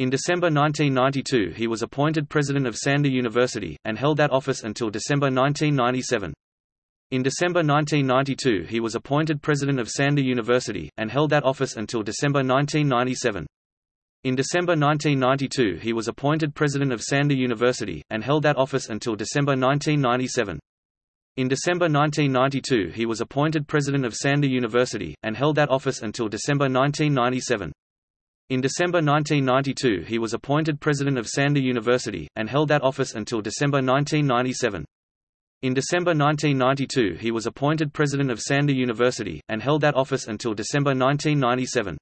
In December 1992 he was appointed president of Sander University, and held that office until December 1997. In December 1992 he was appointed president of Sander University, and held that office until December 1997. In December 1992 he was appointed president of Sander University, and held that office until December 1997. In December 1992 he was appointed president of Sander University, and held that office until December 1997. In December 1992 he was appointed president of Sander University, and held that office until December 1997. In December 1992 he was appointed president of Sander University, and held that office until December 1997.